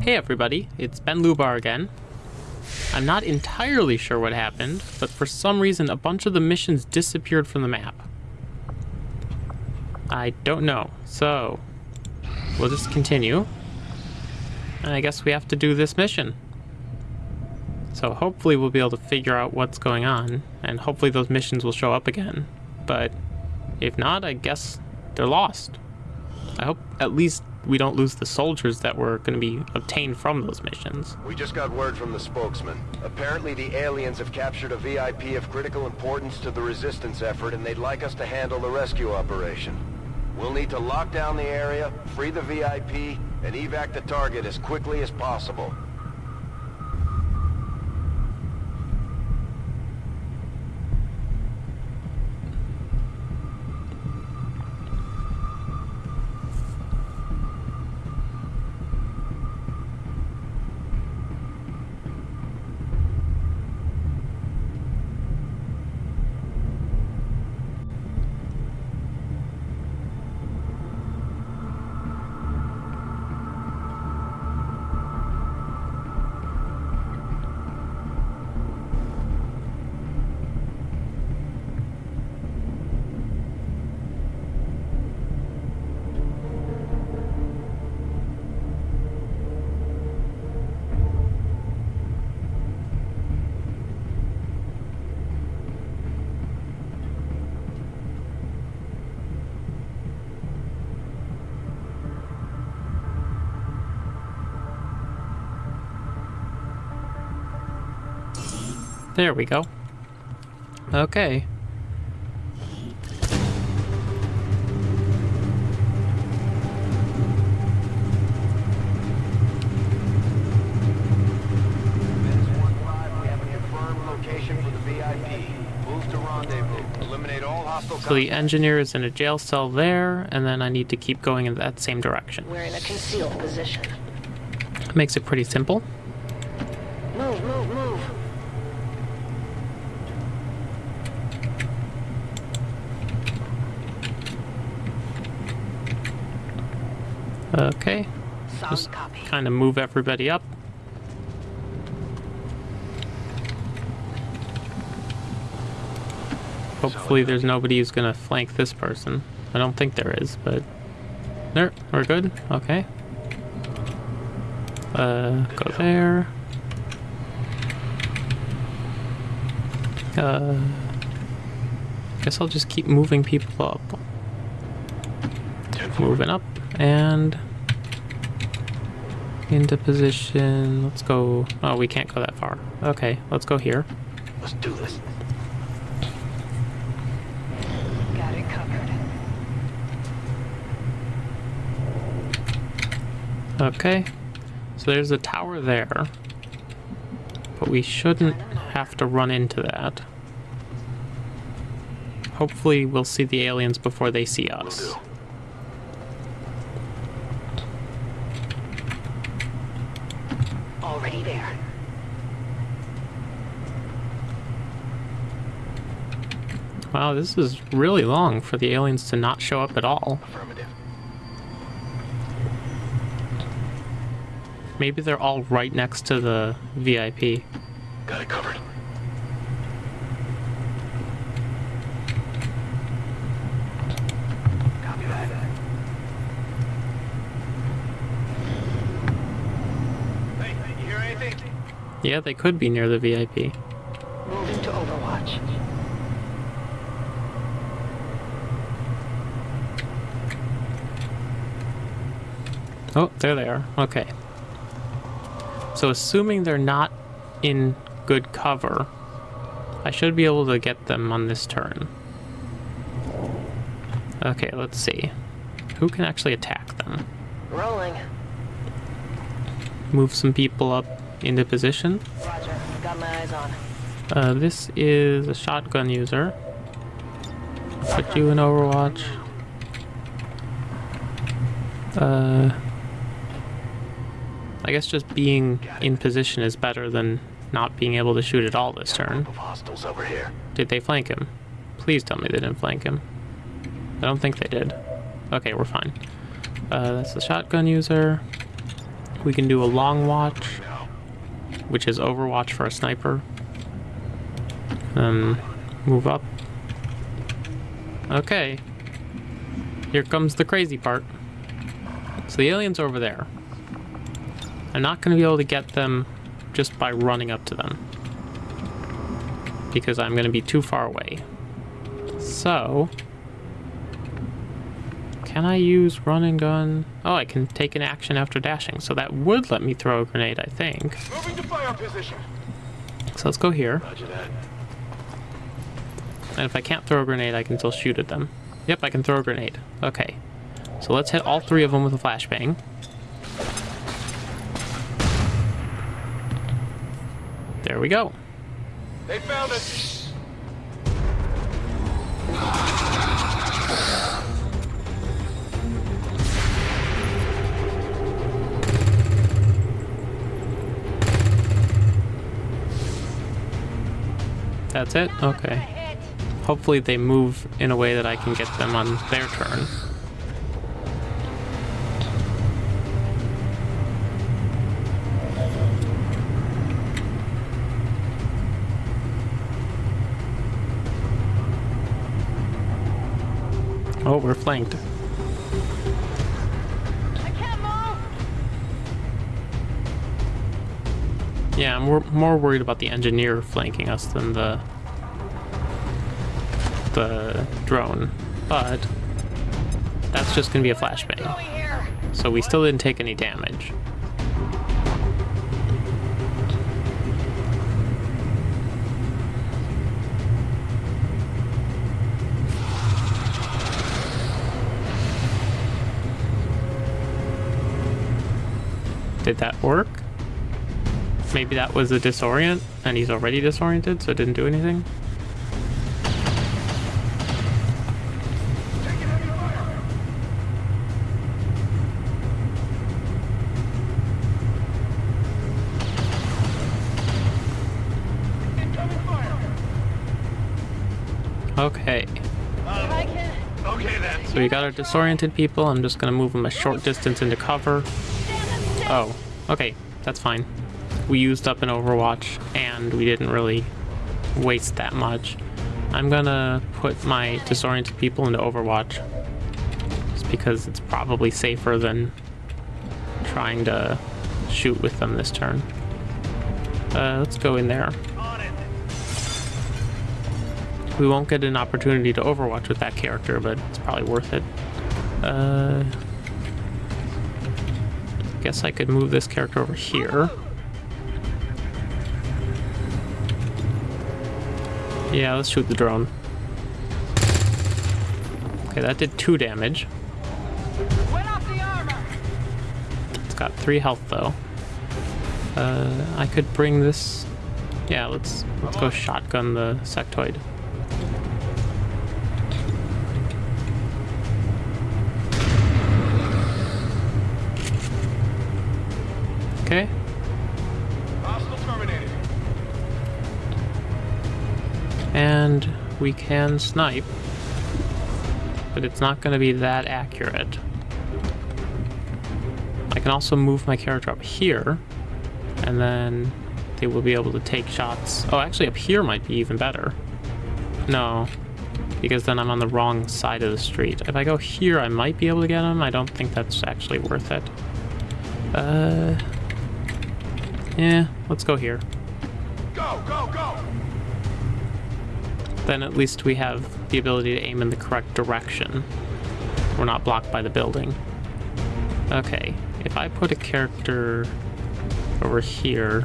Hey everybody, it's Ben Lubar again. I'm not entirely sure what happened, but for some reason a bunch of the missions disappeared from the map. I don't know, so we'll just continue. And I guess we have to do this mission. So hopefully we'll be able to figure out what's going on, and hopefully those missions will show up again. But if not, I guess they're lost. I hope at least we don't lose the soldiers that were going to be obtained from those missions. We just got word from the spokesman. Apparently the aliens have captured a VIP of critical importance to the resistance effort and they'd like us to handle the rescue operation. We'll need to lock down the area, free the VIP, and evac the target as quickly as possible. There we go. Okay. So the engineer is in a jail cell there, and then I need to keep going in that same direction. We're in a concealed position. Makes it pretty simple. Move, move, move. Okay. Solid Just copy. kind of move everybody up. Hopefully there's nobody who's gonna flank this person. I don't think there is, but... There, we're good? Okay. Uh, go there. Uh... Guess I'll just keep moving people up. Moving up, and... Into position. Let's go... Oh, we can't go that far. Okay, let's go here. Let's do this. Got it covered. Okay. So there's a tower there. But we shouldn't have to run into that. Hopefully we'll see the aliens before they see us. Already there. Wow, this is really long for the aliens to not show up at all. Affirmative. Maybe they're all right next to the VIP. Got it covered. Copy that. Hey, you hear anything? Yeah, they could be near the VIP. Moving to Overwatch. Oh, there they are. Okay. So assuming they're not in good cover, I should be able to get them on this turn. Okay, let's see. Who can actually attack them? Rolling. Move some people up into position. Roger. Got my eyes on. Uh, this is a shotgun user. Put you in Overwatch. Uh, I guess just being in position is better than not being able to shoot at all this turn. Of hostiles over here. Did they flank him? Please tell me they didn't flank him. I don't think they did. Okay, we're fine. Uh, that's the shotgun user. we can do a long watch, which is Overwatch for a sniper. Um, move up. Okay. Here comes the crazy part. So the aliens over there. I'm not going to be able to get them just by running up to them. Because I'm going to be too far away. So... Can I use run and gun? Oh, I can take an action after dashing, so that would let me throw a grenade, I think. Moving to fire position. So let's go here. And if I can't throw a grenade, I can still shoot at them. Yep, I can throw a grenade. Okay. So let's hit all three of them with a flashbang. There we go. They found us. That's it? Okay. Hopefully they move in a way that I can get them on their turn. Oh, we're flanked. Yeah, I'm wor- more worried about the engineer flanking us than the the drone, but that's just gonna be a flashbang. So we still didn't take any damage. Did that work? Maybe that was a disorient, and he's already disoriented, so it didn't do anything? Taking heavy fire. Incoming fire. Okay. Okay then. So we got our disoriented people. I'm just gonna move them a short distance into cover. Oh, okay, that's fine. We used up an Overwatch, and we didn't really waste that much. I'm gonna put my disoriented people into Overwatch, just because it's probably safer than trying to shoot with them this turn. Uh, let's go in there. We won't get an opportunity to Overwatch with that character, but it's probably worth it. Uh, guess I could move this character over here. Yeah, let's shoot the drone. Okay, that did two damage. It's got three health though. Uh, I could bring this. Yeah, let's let's go shotgun the sectoid. We can snipe, but it's not going to be that accurate. I can also move my character up here, and then they will be able to take shots. Oh, actually, up here might be even better. No, because then I'm on the wrong side of the street. If I go here, I might be able to get them. I don't think that's actually worth it. Uh, yeah, let's go here. Then at least we have the ability to aim in the correct direction. We're not blocked by the building. Okay, if I put a character over here...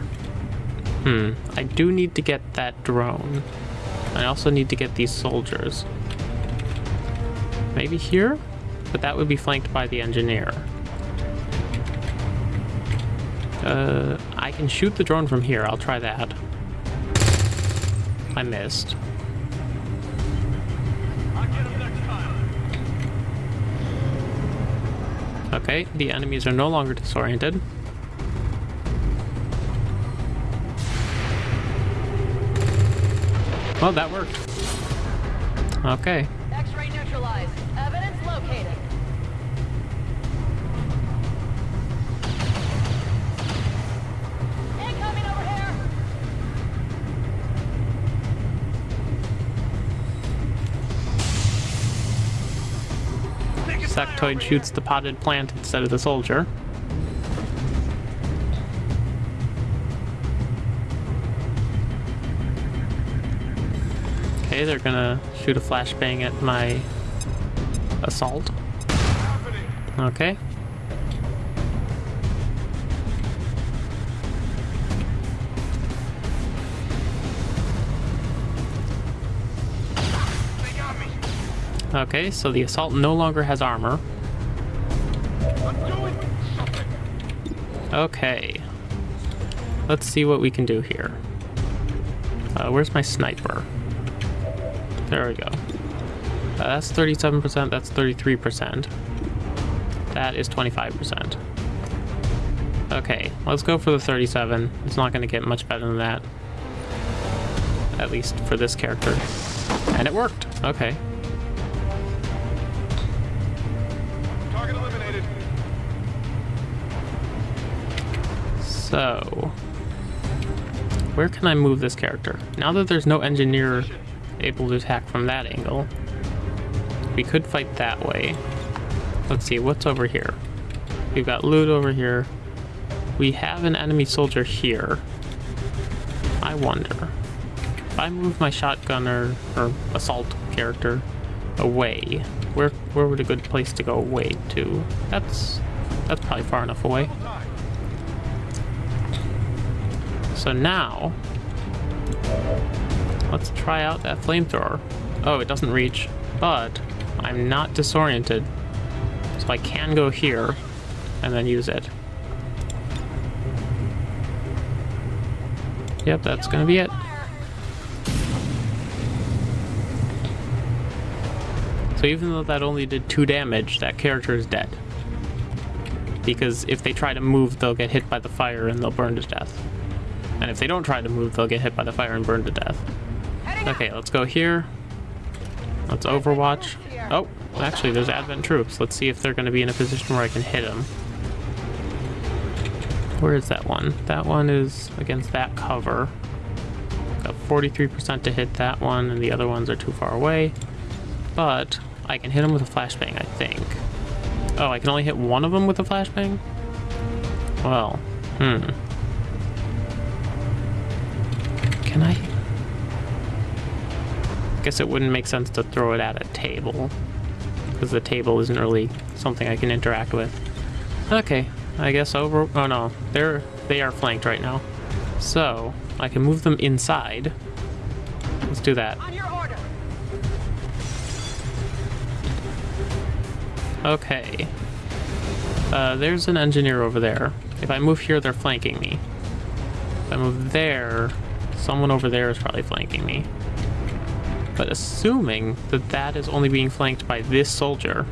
Hmm, I do need to get that drone. I also need to get these soldiers. Maybe here? But that would be flanked by the engineer. Uh, I can shoot the drone from here. I'll try that. I missed. I'll get him next time. Okay, the enemies are no longer disoriented. Well, that worked. Okay. Sectoid shoots the potted plant instead of the soldier. Okay, they're gonna shoot a flashbang at my assault. Okay. Okay, so the assault no longer has armor. Okay. Let's see what we can do here. Uh, where's my sniper? There we go. Uh, that's 37%, that's 33%. That is 25%. Okay, let's go for the 37. It's not going to get much better than that. At least for this character. And it worked. Okay. So, where can I move this character? Now that there's no engineer able to attack from that angle, we could fight that way. Let's see, what's over here? We've got loot over here. We have an enemy soldier here. I wonder, if I move my shotgunner or assault character away, where where would a good place to go away to? That's that's probably far enough away. So now, let's try out that flamethrower. Oh, it doesn't reach, but I'm not disoriented. So I can go here and then use it. Yep, that's gonna be it. So even though that only did two damage, that character is dead. Because if they try to move, they'll get hit by the fire and they'll burn to death. And if they don't try to move, they'll get hit by the fire and burn to death. Okay, let's go here. Let's overwatch. Oh, actually, there's Advent troops. Let's see if they're going to be in a position where I can hit them. Where is that one? That one is against that cover. Got 43% to hit that one, and the other ones are too far away. But I can hit them with a flashbang, I think. Oh, I can only hit one of them with a flashbang? Well, hmm. Can I? Guess it wouldn't make sense to throw it at a table. Because the table isn't really something I can interact with. Okay, I guess over... Oh no, they're, they are flanked right now. So, I can move them inside. Let's do that. On your order. Okay. Uh, there's an engineer over there. If I move here, they're flanking me. If I move there, someone over there is probably flanking me. But assuming that that is only being flanked by this soldier,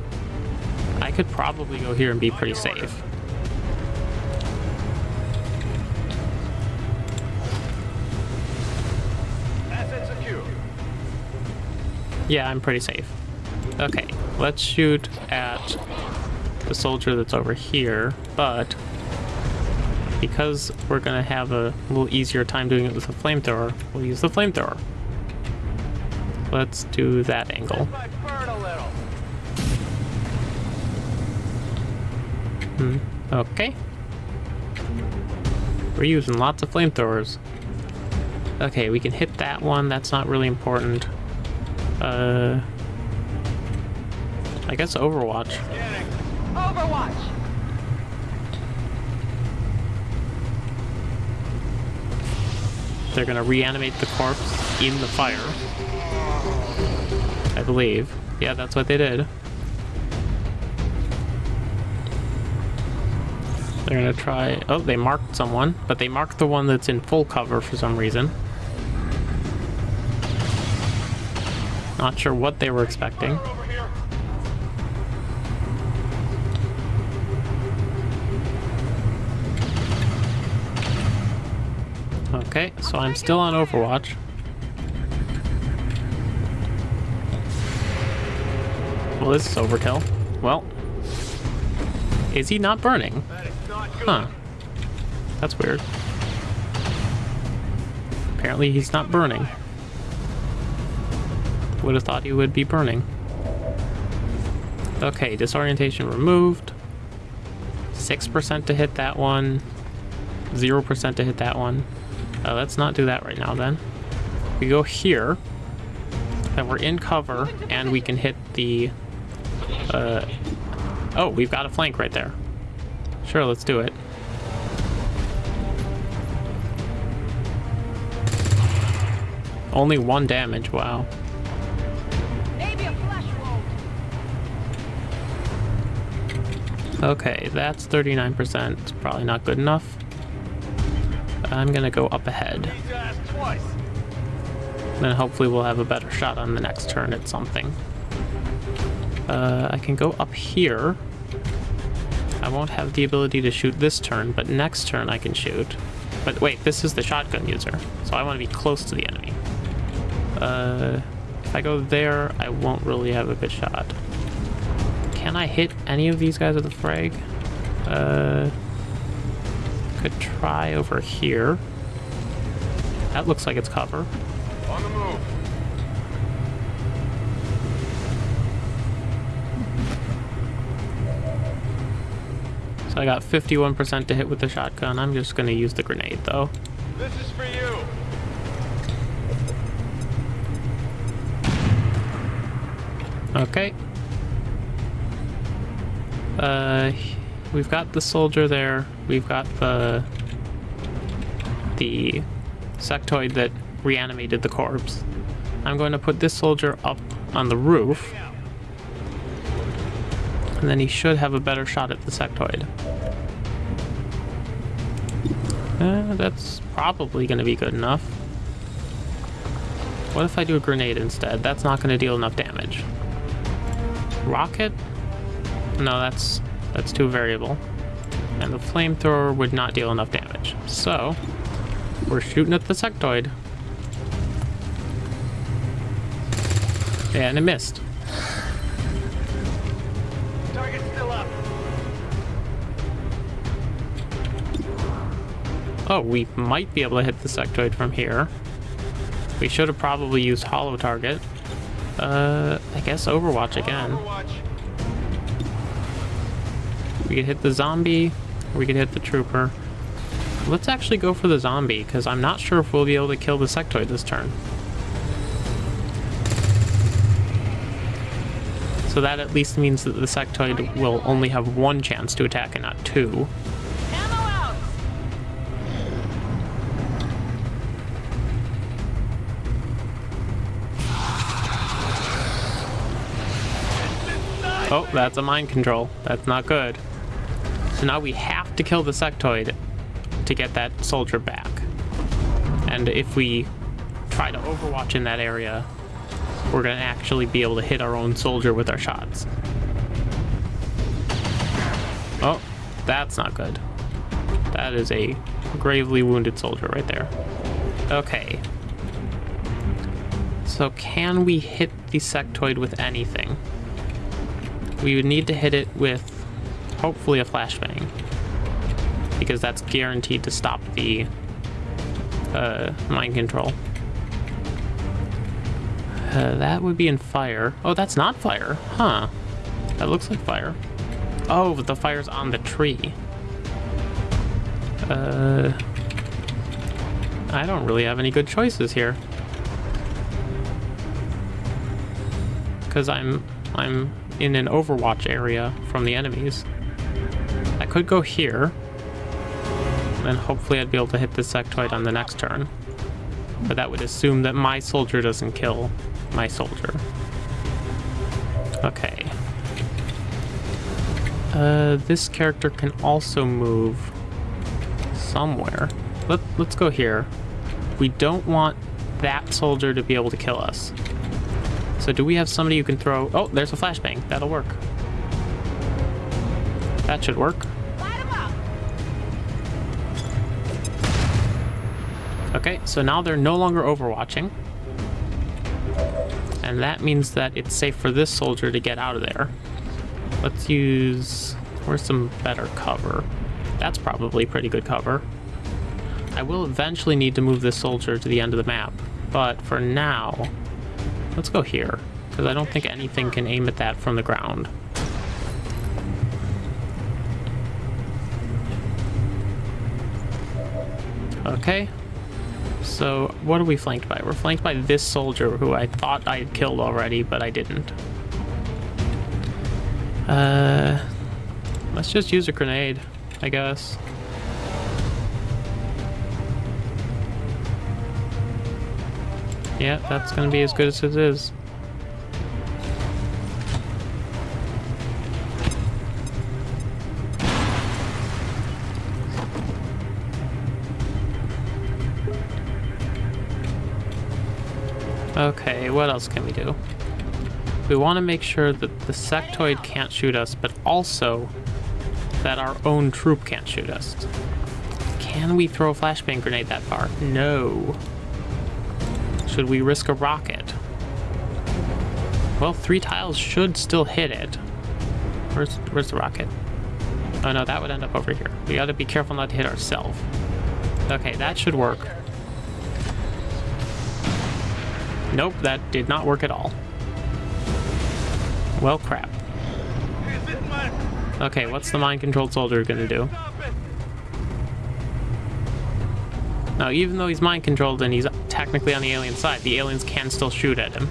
I could probably go here and be pretty safe. Yeah, I'm pretty safe. Okay, let's shoot at the soldier that's over here, but because we're gonna have a little easier time doing it with a flamethrower, we'll use the flamethrower. Let's do that angle. Hmm. Okay. We're using lots of flamethrowers. Okay, we can hit that one. That's not really important. Uh, I guess Overwatch. Overwatch. They're gonna reanimate the corpse in the fire. I believe. Yeah, that's what they did. They're gonna try. Oh, they marked someone, but they marked the one that's in full cover for some reason. Not sure what they were expecting. Okay, so I'm still on Overwatch. Well, this is overkill. Well, is he not burning? Huh. That's weird. Apparently he's not burning. Would have thought he would be burning. Okay, disorientation removed. 6% to hit that one. 0% to hit that one. Uh, let's not do that right now then. We go here. Then we're in cover, and we can hit the... Uh, oh, we've got a flank right there. Sure, let's do it. Only one damage, wow. Okay, that's 39%. It's probably not good enough. I'm gonna go up ahead. Then hopefully we'll have a better shot on the next turn at something. Uh, I can go up here. I won't have the ability to shoot this turn, but next turn I can shoot. But wait, this is the shotgun user, so I want to be close to the enemy. Uh, if I go there, I won't really have a good shot. Can I hit any of these guys with a frag? Uh, could try over here. That looks like it's cover. On the move. So I got 51% to hit with the shotgun. I'm just going to use the grenade, though. This is for you. Okay. Uh, we've got the soldier there. We've got the the sectoid that reanimated the corpse. I'm going to put this soldier up on the roof, and then he should have a better shot at the sectoid. Uh, that's probably going to be good enough. What if I do a grenade instead? That's not going to deal enough damage. Rocket? No, that's that's too variable. And the flamethrower would not deal enough damage. So, we're shooting at the sectoid. And it missed. Target's still up. Oh, we might be able to hit the sectoid from here. We should have probably used holo target. Uh, I guess Overwatch again. Overwatch. We could hit the zombie, we could hit the trooper. Let's actually go for the zombie, because I'm not sure if we'll be able to kill the sectoid this turn. So that at least means that the sectoid will only have one chance to attack and not two. Oh, that's a mind control. That's not good. So now we have to kill the sectoid to get that soldier back. And if we try to overwatch in that area, we're going to actually be able to hit our own soldier with our shots. Oh, that's not good. That is a gravely wounded soldier right there. Okay. So can we hit the sectoid with anything? We would need to hit it with hopefully a flashbang. Because that's guaranteed to stop the uh, mind control. Uh, that would be in fire. Oh, that's not fire. Huh. That looks like fire. Oh, the fire's on the tree. Uh, I don't really have any good choices here. Because I'm I'm in an Overwatch area from the enemies. I could go here. Then hopefully I'd be able to hit the sectoid on the next turn. But that would assume that my soldier doesn't kill my soldier. Okay. Uh, this character can also move somewhere. Let, let's go here. We don't want that soldier to be able to kill us. So do we have somebody who can throw... Oh, there's a flashbang. That'll work. That should work. Okay, so now they're no longer overwatching. And that means that it's safe for this soldier to get out of there. Let's use... where's some better cover? That's probably pretty good cover. I will eventually need to move this soldier to the end of the map, but for now, let's go here, because I don't think anything can aim at that from the ground. Okay, so, what are we flanked by? We're flanked by this soldier who I thought I had killed already, but I didn't. Uh, let's just use a grenade, I guess. Yeah, that's gonna be as good as it is. What else can we do? We want to make sure that the sectoid can't shoot us, but also that our own troop can't shoot us. Can we throw a flashbang grenade that far? No. Should we risk a rocket? Well, three tiles should still hit it. Where's where's the rocket? Oh no, that would end up over here. We gotta be careful not to hit ourselves. Okay, that should work. Nope, that did not work at all. Well, crap. Okay, what's the mind-controlled soldier gonna do? Now, even though he's mind-controlled and he's technically on the alien side, the aliens can still shoot at him.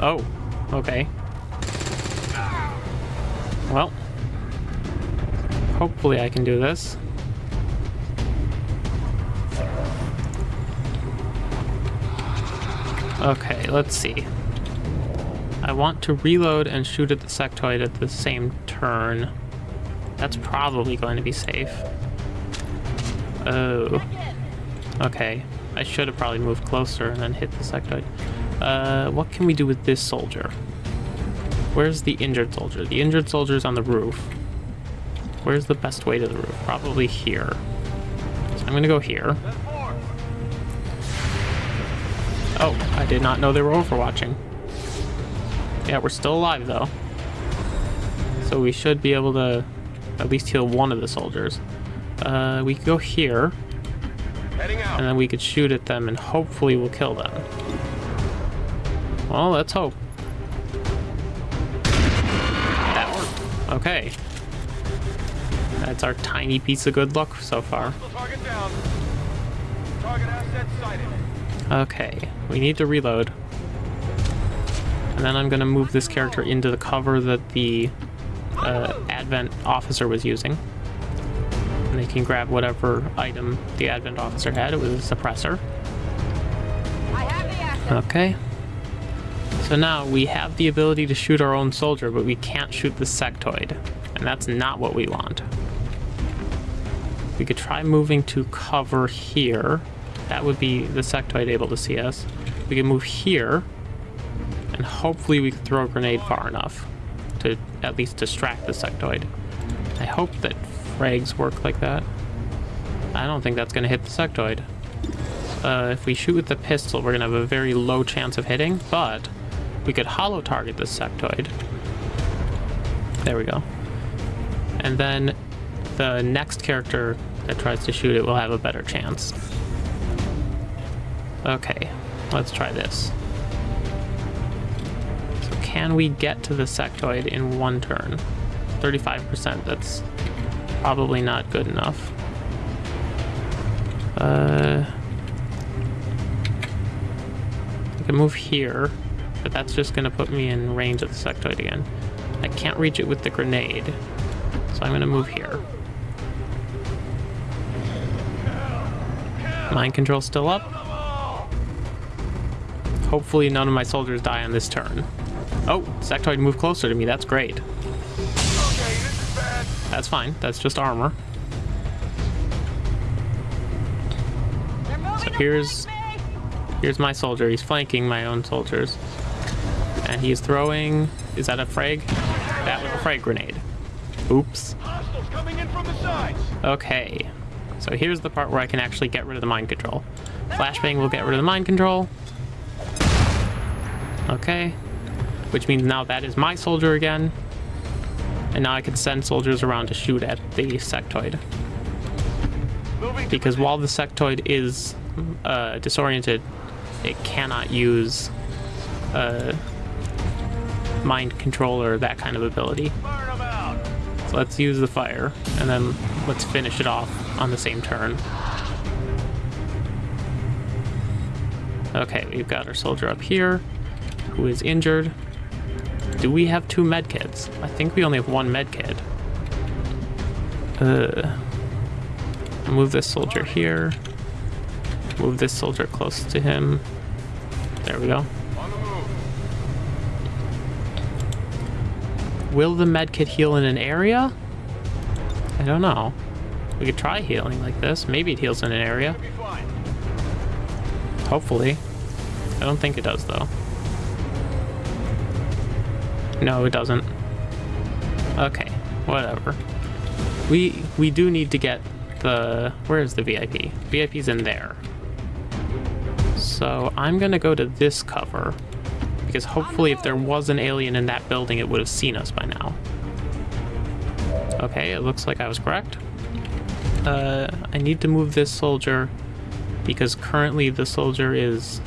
Oh, okay. Well, hopefully I can do this. Okay, let's see. I want to reload and shoot at the sectoid at the same turn. That's probably going to be safe. Oh. Okay. I should have probably moved closer and then hit the sectoid. Uh, what can we do with this soldier? Where's the injured soldier? The injured soldier's on the roof. Where's the best way to the roof? Probably here. So I'm gonna go here. Oh, I did not know they were overwatching. Yeah, we're still alive though. So we should be able to at least heal one of the soldiers. Uh, we could go here, Heading out. and then we could shoot at them, and hopefully we'll kill them. Well, let's hope. That worked. Okay. That's our tiny piece of good luck so far. Target down. Target asset sighted. Okay, we need to reload. And then I'm going to move this character into the cover that the uh, Advent officer was using. And they can grab whatever item the Advent officer had. It was a suppressor. I have the asset. Okay. So now we have the ability to shoot our own soldier, but we can't shoot the sectoid. And that's not what we want. We could try moving to cover here. That would be the sectoid able to see us. We can move here. And hopefully we can throw a grenade far enough to at least distract the sectoid. I hope that frags work like that. I don't think that's going to hit the sectoid. Uh, if we shoot with the pistol, we're going to have a very low chance of hitting, but we could holo target the sectoid. There we go. And then the next character that tries to shoot it will have a better chance. Okay, let's try this. So can we get to the sectoid in one turn? 35%, that's probably not good enough. Uh, I can move here, but that's just going to put me in range of the sectoid again. I can't reach it with the grenade, so I'm going to move here. Mind control still up. Hopefully none of my soldiers die on this turn. Oh, sectoid moved closer to me. That's great. Okay. That's fine. That's just armor. So here's- Here's my soldier. He's flanking my own soldiers. And he's throwing... Is that a frag? That was a frag grenade. Oops. Okay. So here's the part where I can actually get rid of the mind control. Flashbang will get rid of the mind control. Okay. Which means now that is my soldier again. And now I can send soldiers around to shoot at the sectoid. Because while the sectoid is uh, disoriented, it cannot use uh, mind control or that kind of ability. Burn 'em out. So let's use the fire, and then let's finish it off on the same turn. Okay, we've got our soldier up here, who is injured. Do we have two medkits? I think we only have one medkit. Uh, move this soldier here. Move this soldier close to him. There we go. Will the medkit heal in an area? I don't know. We could try healing like this. Maybe it heals in an area. Hopefully. I don't think it does, though. No, it doesn't. Okay, whatever. We we do need to get the... Where is the VIP? VIP's in there. So I'm gonna go to this cover. Because hopefully if there was an alien in that building, it would have seen us by now. Okay, it looks like I was correct. Uh, I need to move this soldier because currently the soldier is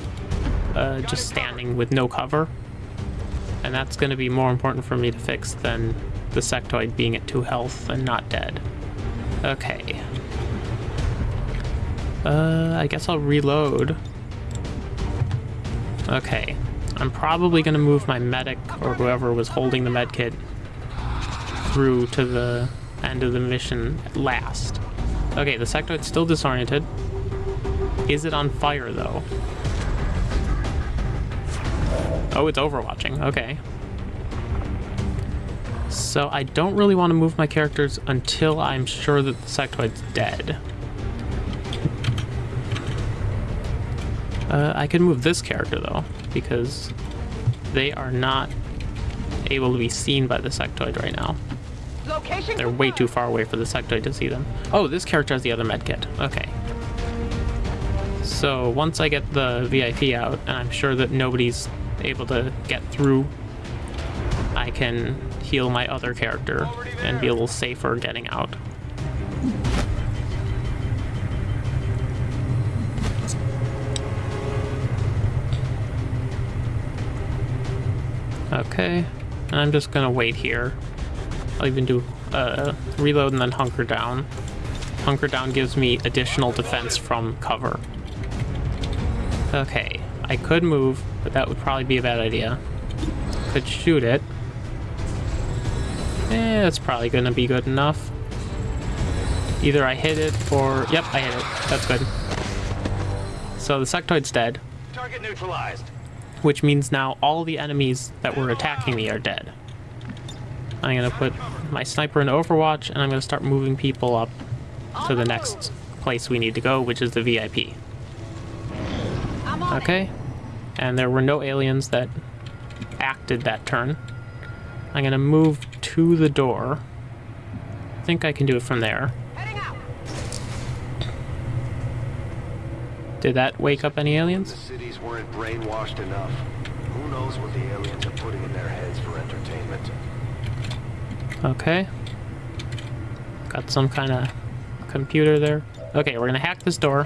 uh, just standing with no cover. And that's going to be more important for me to fix than the sectoid being at 2 health and not dead. Okay. Uh, I guess I'll reload. Okay. I'm probably going to move my medic or whoever was holding the medkit through to the end of the mission at last. Okay, the sectoid's still disoriented. Is it on fire, though? Oh, it's overwatching. Okay. So I don't really want to move my characters until I'm sure that the sectoid's dead. Uh, I could move this character, though, because they are not able to be seen by the sectoid right now. Location They're way too far away for the sectoid to see them. Oh, this character has the other medkit. Okay. So once I get the VIP out, and I'm sure that nobody's able to get through, I can heal my other character and be a little safer getting out. Okay, and I'm just gonna wait here. I'll even do uh, reload and then hunker down. Hunker down gives me additional defense from cover. Okay, I could move, but that would probably be a bad idea. Could shoot it. Eh, that's probably gonna be good enough. Either I hit it or... Yep, I hit it. That's good. So the sectoid's dead, Target neutralized. which means now all the enemies that were attacking me are dead. I'm gonna put my sniper in Overwatch, and I'm gonna start moving people up to the next place we need to go, which is the VIP. I'm on it. Okay. And there were no aliens that acted that turn. I'm gonna move to the door. I think I can do it from there. Did that wake up any The aliens? cities weren't brainwashed enough. Who knows what the aliens are putting in their heads for entertainment? Okay. Got some kind of computer there. Okay, we're gonna hack this door.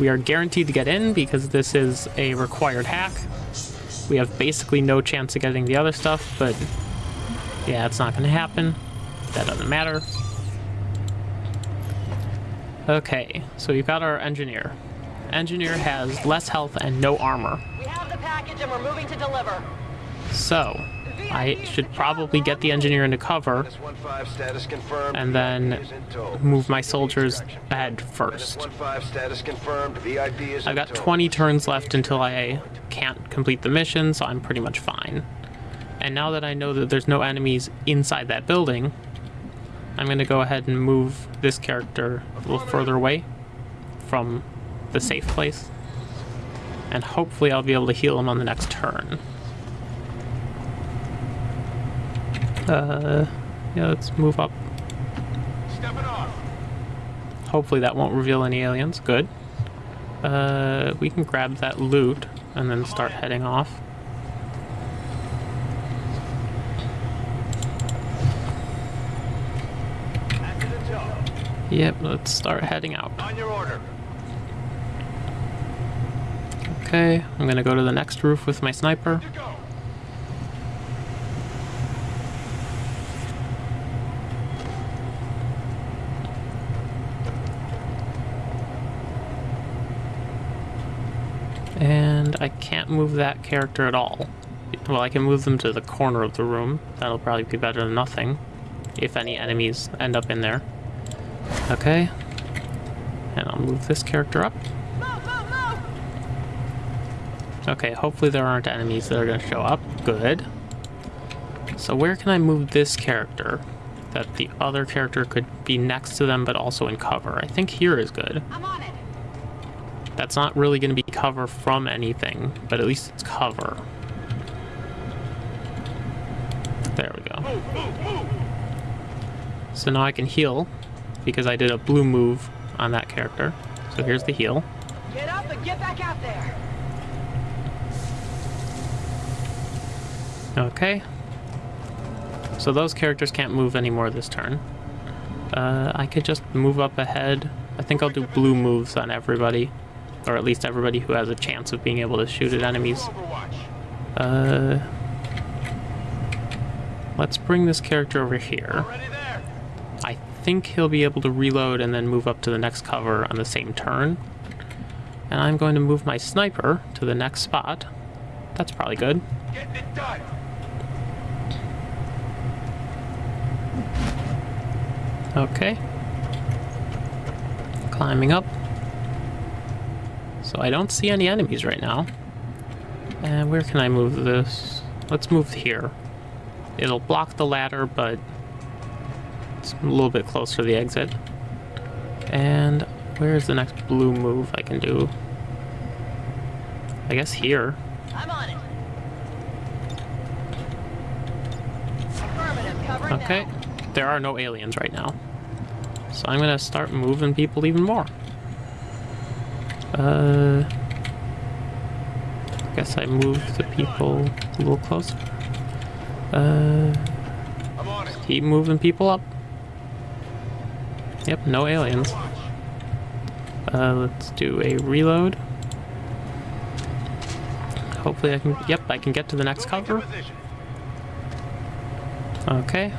We are guaranteed to get in because this is a required hack. We have basically no chance of getting the other stuff, but yeah, it's not going to happen. That doesn't matter. Okay, so we've got our engineer. Engineer has less health and no armor. We have the package and we're moving to deliver. So, I should probably get the engineer into cover S15 status confirmed. and then VIP is in tow. move my soldiers ahead first. S15 status confirmed. VIP is I've got 20 turns left until I can't complete the mission, so I'm pretty much fine. And now that I know that there's no enemies inside that building, I'm going to go ahead and move this character a little further away from the safe place. And hopefully I'll be able to heal him on the next turn. Uh, yeah, let's move up. Hopefully that won't reveal any aliens. Good. Uh, we can grab that loot and then start heading off. Active in tow. Yep, let's start heading out. On your order. Okay, I'm gonna go to the next roof with my sniper. To go. I can't move that character at all. Well, I can move them to the corner of the room. That'll probably be better than nothing. If any enemies end up in there. Okay. And I'll move this character up. Okay, hopefully there aren't enemies that are going to show up. Good. So where can I move this character? That the other character could be next to them but also in cover. I think here is good. I'm on it. That's not really going to be cover from anything, but at least it's cover. There we go. So now I can heal because I did a blue move on that character. So here's the heal. Get up and get back out there. Okay. So those characters can't move anymore this turn. Uh, I could just move up ahead. I think I'll do blue moves on everybody. Or at least everybody who has a chance of being able to shoot at enemies. Uh, let's bring this character over here. I think he'll be able to reload and then move up to the next cover on the same turn. And I'm going to move my sniper to the next spot. That's probably good. Okay. Climbing up. So I don't see any enemies right now. And where can I move this? Let's move here. It'll block the ladder, but it's a little bit closer to the exit. And where's the next blue move I can do? I guess here. I'm on it. Okay. now. There are no aliens right now. So I'm gonna start moving people even more. Uh, I guess I moved the people a little closer. Uh, keep moving people up. Yep, no aliens. Uh, let's do a reload. Hopefully I can, yep, I can get to the next cover. Okay.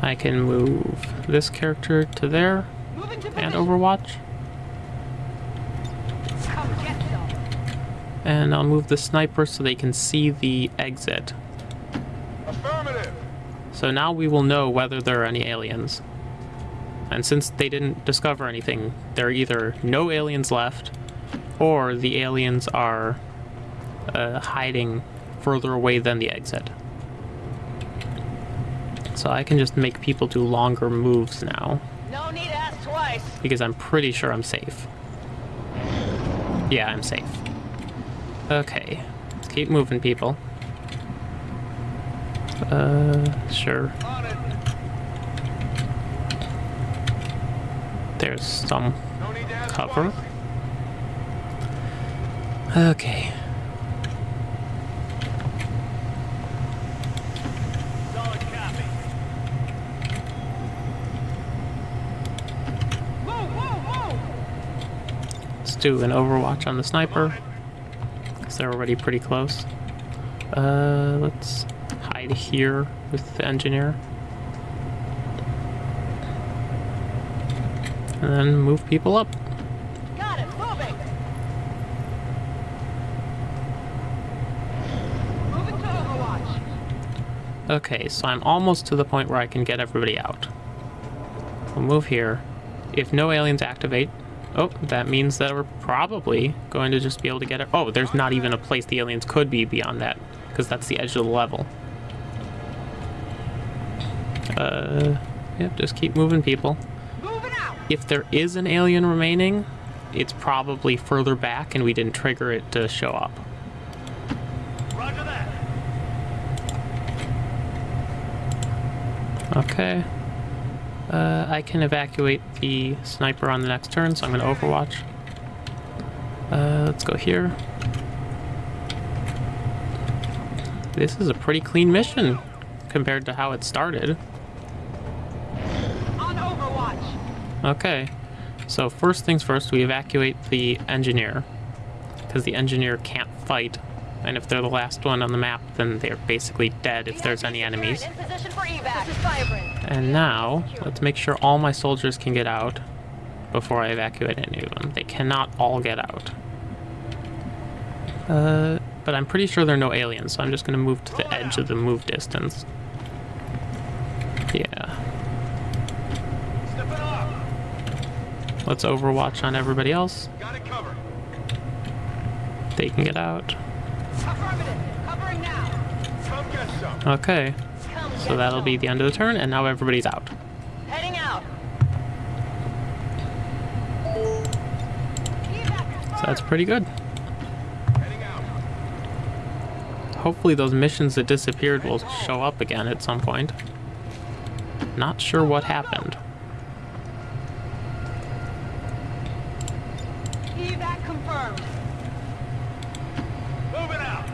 I can move this character to there and. Overwatch. Come get some. And I'll move the sniper so they can see the exit. Affirmative. So now we will know whether there are any aliens. And since they didn't discover anything, there are either no aliens left, or the aliens are uh, hiding further away than the exit. So I can just make people do longer moves now. No need to ask twice. because I'm pretty sure I'm safe. Yeah, I'm safe. Okay, let's keep moving, people. Uh, sure. There's some cover. Okay. Let's do an overwatch on the sniper, they're already pretty close. Uh, let's hide here with the engineer. And then move people up. Got it, moving. Moving to Overwatch. Okay, so I'm almost to the point where I can get everybody out. We'll move here. If no aliens activate, oh, that means that we're probably going to just be able to get it. Oh, there's not even a place the aliens could be beyond that, because that's the edge of the level. Uh, yep, just keep moving people. If there is an alien remaining, it's probably further back and we didn't trigger it to show up. Roger that. Okay. Uh, I can evacuate the sniper on the next turn, so I'm going to overwatch. Uh, let's go here. This is a pretty clean mission compared to how it started. On Overwatch. Okay. So first things first, we evacuate the engineer. Because the engineer can't fight. And if they're the last one on the map, then they're basically dead if there's any enemies. In position for evac. This is Firebrand. And now, let's make sure all my soldiers can get out before I evacuate any of them. They cannot all get out. Uh, but I'm pretty sure there are no aliens, so I'm just gonna move to the edge of the move distance. Yeah. Let's overwatch on everybody else. Got it covered. They can get out. Okay. So that'll be the end of the turn, and now everybody's out. Heading out. So that's pretty good. Heading out. Hopefully those missions that disappeared will show up again at some point. Not sure what happened. Evac confirmed. Moving out.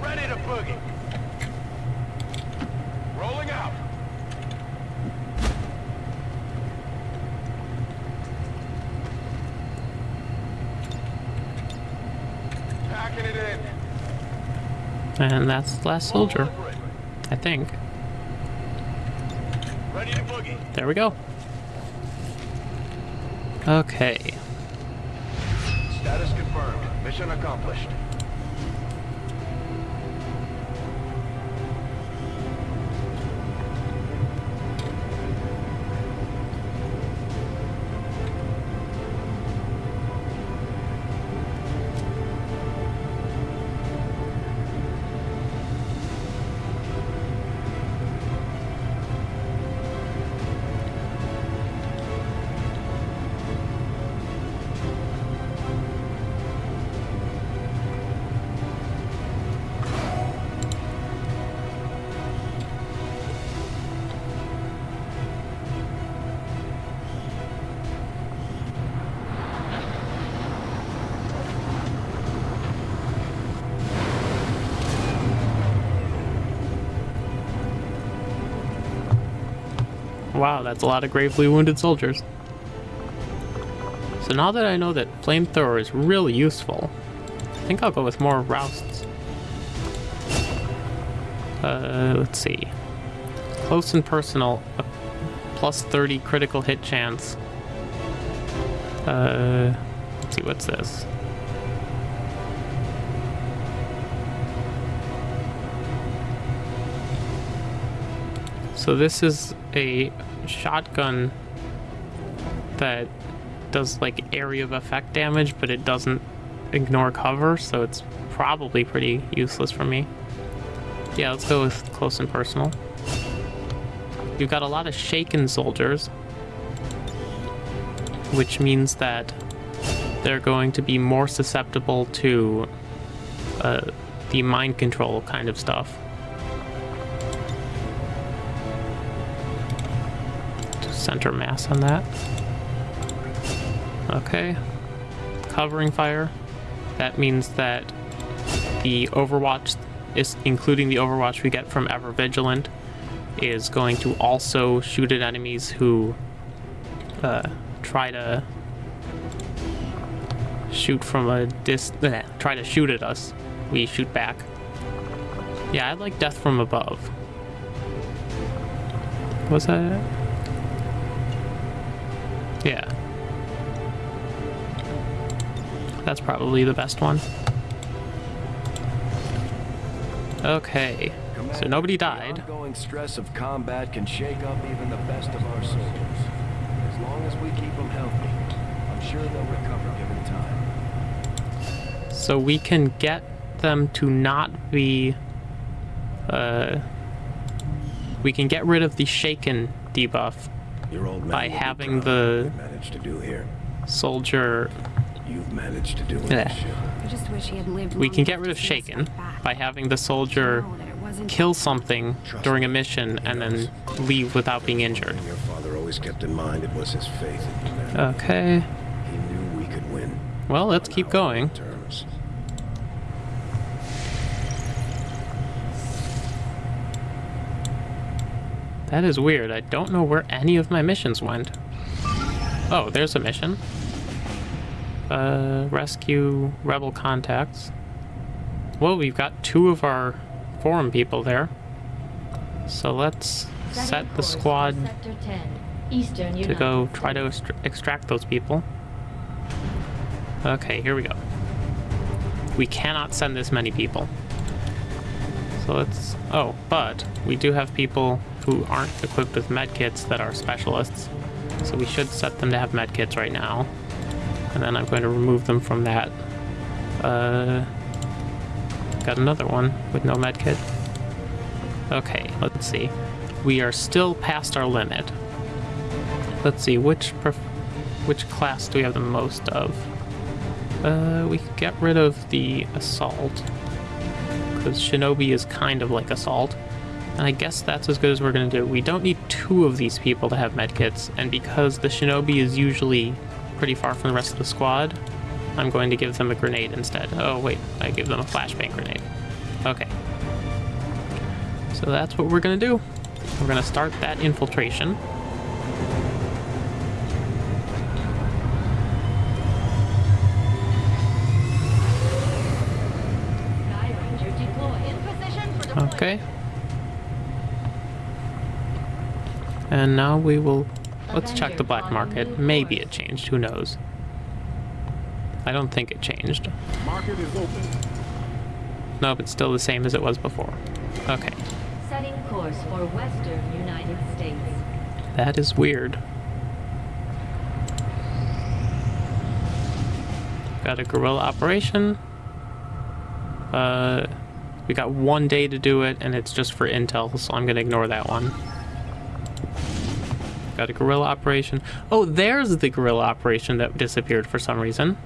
Ready to boogie. Rolling out. Packing it in. And that's the last soldier, I think. Ready to boogie. There we go. Okay. Status confirmed. Mission accomplished. Wow, that's a lot of gravely wounded soldiers. So now that I know that flamethrower is really useful, I think I'll go with more rousts. Uh, let's see. Close and personal, plus 30 critical hit chance. Uh, let's see, what's this? So this is a shotgun that does like area of effect damage, but it doesn't ignore cover, so it's probably pretty useless for me. Yeah, let's go with close and personal. You've got a lot of shaken soldiers, which means that they're going to be more susceptible to uh, the mind control kind of stuff. Center mass on that. Okay. Covering fire. That means that the Overwatch is including the Overwatch we get from Ever Vigilant is going to also shoot at enemies who uh, try to shoot from a dis eh, try to shoot at us. We shoot back. Yeah, I like death from above. Was that That's probably the best one. Okay. So nobody died. The ongoing stress of combat can shake up even the best of our soldiers. As long as we keep them healthy, I'm sure they'll recover given time. So we can get them to not be uh we can get rid of the shaken debuff Your old man By having the- what you managed to do here. soldier You've managed to do in Yeah. I just wish he had lived we can get rid of to shaken by having the soldier Know that it wasn't kill something Trust during a mission and then leave without being injured. Your father always kept in mind it was his faith. Okay. he knew we could win. Well, let's keep going. Terms. That is weird. I don't know where any of my missions went. Oh, there's a mission. Uh, rescue rebel contacts. Well, we've got two of our forum people there. So let's set the squad 10, Eastern to go try to extract those people. Okay, here we go. We cannot send this many people. So let's... Oh, but we do have people who aren't equipped with medkits that are specialists. So we should set them to have medkits right now. And then I'm going to remove them from that. Uh, got another one with no medkit. Okay, let's see. We are still past our limit. Let's see, which which class do we have the most of? Uh, we could get rid of the assault. Because shinobi is kind of like assault. And I guess that's as good as we're going to do. We don't need two of these people to have medkits, and because the shinobi is usually pretty far from the rest of the squad, I'm going to give them a grenade instead. Oh, wait, I give them a flashbang grenade. Okay. So that's what we're going to do. We're going to start that infiltration. Okay. And now we will... Let's check the black market. Maybe it changed. Who knows? I don't think it changed. Market is open. Nope, it's still the same as it was before. Okay. Setting course for Western United States. That is weird. Got a guerrilla operation. Uh, we got one day to do it, and it's just for intel, so I'm gonna ignore that one. Got a guerrilla operation. Oh, there's the guerrilla operation that disappeared for some reason.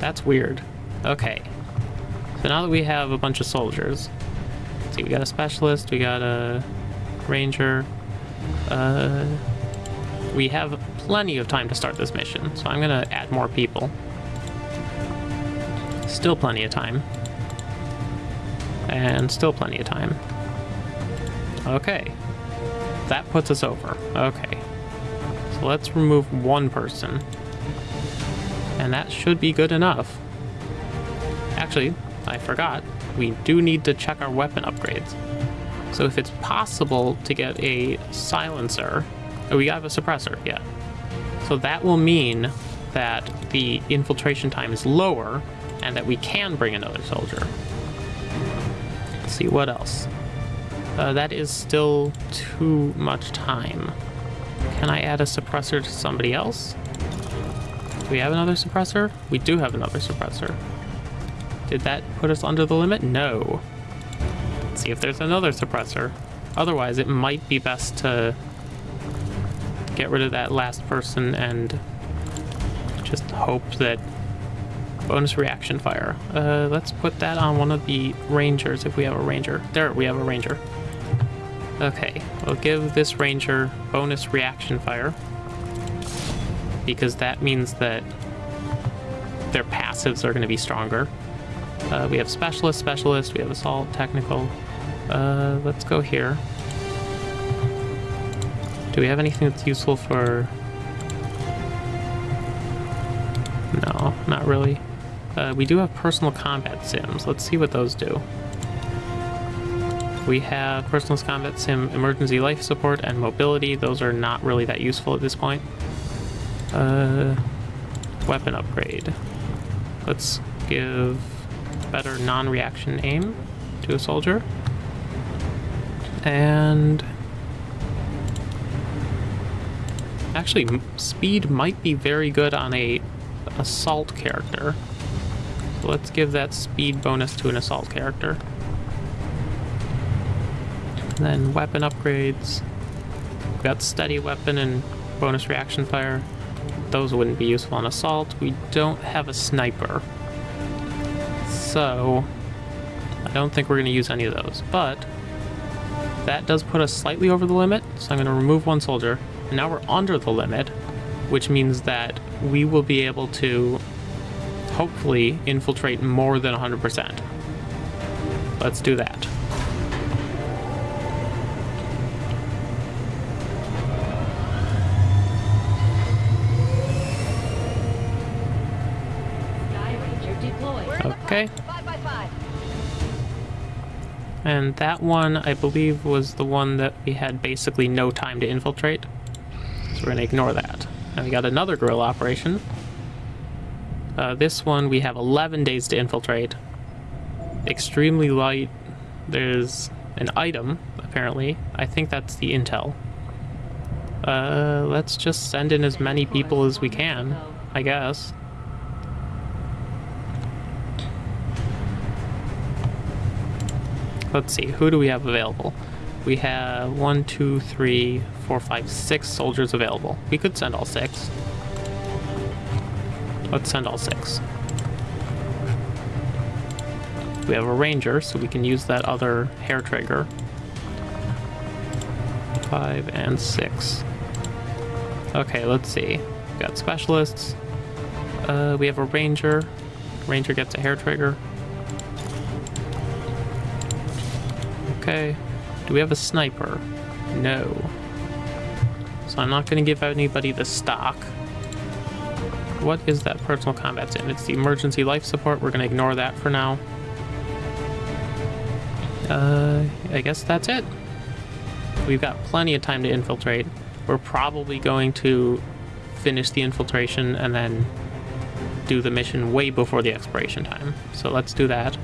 That's weird. Okay. So now that we have a bunch of soldiers, see, we got a specialist, we got a ranger, uh, we have plenty of time to start this mission, so I'm gonna add more people. Still plenty of time. And still plenty of time. Okay. That puts us over. Okay. So let's remove one person. And that should be good enough. Actually, I forgot. We do need to check our weapon upgrades. So if it's possible to get a silencer, oh, we have a suppressor, yeah. So that will mean that the infiltration time is lower and that we can bring another soldier. Let's see what else. Uh, that is still too much time. Can I add a suppressor to somebody else? Do we have another suppressor? We do have another suppressor. Did that put us under the limit? No Let's see if there's another suppressor. Otherwise, it might be best to get rid of that last person and just hope that bonus reaction fire. Uh, let's put that on one of the rangers if we have a ranger. There, we have a ranger. Okay, we'll give this ranger bonus reaction fire because that means that their passives are going to be stronger. Uh, we have specialist, specialist, we have assault, technical. Uh, let's go here. Do we have anything that's useful for... No, not really. Uh, we do have personal combat sims. Let's see what those do. We have personal combat sim, emergency life support, and mobility. Those are not really that useful at this point. Uh, weapon upgrade. Let's give better non-reaction aim to a soldier. And actually, speed might be very good on a assault character. So let's give that speed bonus to an assault character. Then weapon upgrades. We've got steady weapon and bonus reaction fire. Those wouldn't be useful on assault. We don't have a sniper. So, I don't think we're going to use any of those. But, that does put us slightly over the limit, so I'm going to remove one soldier. And now we're under the limit, which means that we will be able to hopefully infiltrate more than 100%. Let's do that. And that one, I believe, was the one that we had basically no time to infiltrate. So we're going to ignore that. And we got another guerrilla operation. Uh, this one we have 11 days to infiltrate. Extremely light. There's an item, apparently. I think that's the intel. Uh, let's just send in as many people as we can, I guess. Let's see, who do we have available? We have one, two, three, four, five, six soldiers available. We could send all six. Let's send all six. We have a ranger, so we can use that other hair trigger. Five and six. Okay, let's see. We got specialists. Uh, we have a ranger. Ranger gets a hair trigger. Okay. Do we have a sniper? No. So I'm not going to give anybody the stock. What is that personal combat sim? It's the emergency life support. We're going to ignore that for now. Uh, I guess that's it. We've got plenty of time to infiltrate. We're probably going to finish the infiltration and then do the mission way before the expiration time. So let's do that.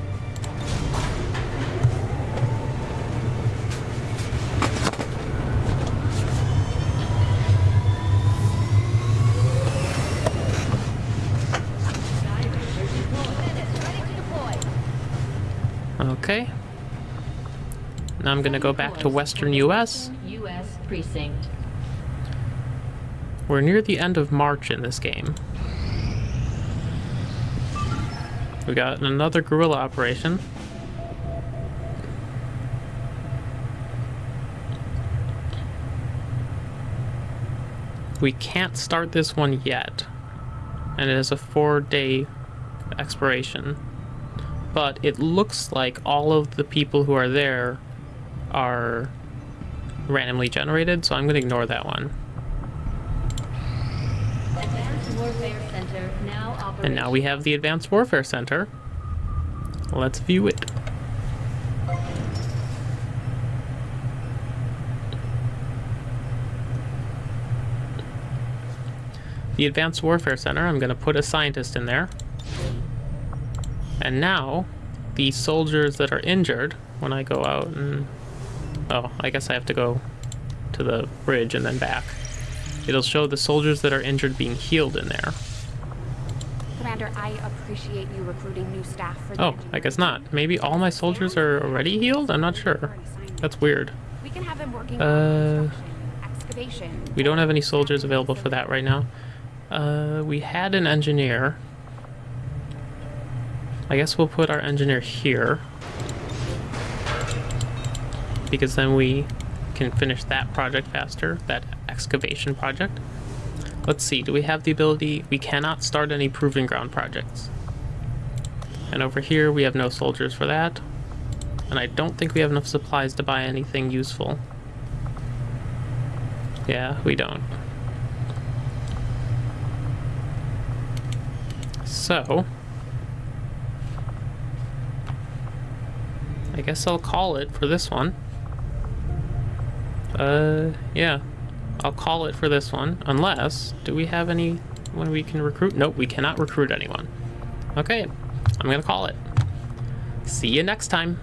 Minutes, ready to deploy. Okay. I'm gonna go back to western US. U.S. precinct. We're near the end of March in this game. We got another guerrilla operation. We can't start this one yet. And it has a four day expiration. But it looks like all of the people who are there are randomly generated, so I'm going to ignore that one. Advanced Warfare Center now. And now we have the Advanced Warfare Center. Let's view it. The Advanced Warfare Center, I'm going to put a scientist in there. And now, the soldiers that are injured, when I go out and... Oh, I guess I have to go to the bridge and then back. It'll show the soldiers that are injured being healed in there. Commander, I appreciate you recruiting new staff for the Oh, I guess not. Maybe all my soldiers are already healed? I'm not sure. That's weird. We can have them working Uh, on excavation. We don't have any soldiers available for that right now. Uh, we had an engineer. I guess we'll put our engineer here. Because then we can finish that project faster, that excavation project. Let's see, do we have the ability? We cannot start any proving ground projects. And over here, we have no soldiers for that. And I don't think we have enough supplies to buy anything useful. Yeah, we don't. So, I guess I'll call it for this one. Uh, yeah. I'll call it for this one. Unless, do we have any when we can recruit? Nope, we cannot recruit anyone. Okay, I'm gonna call it. See you next time.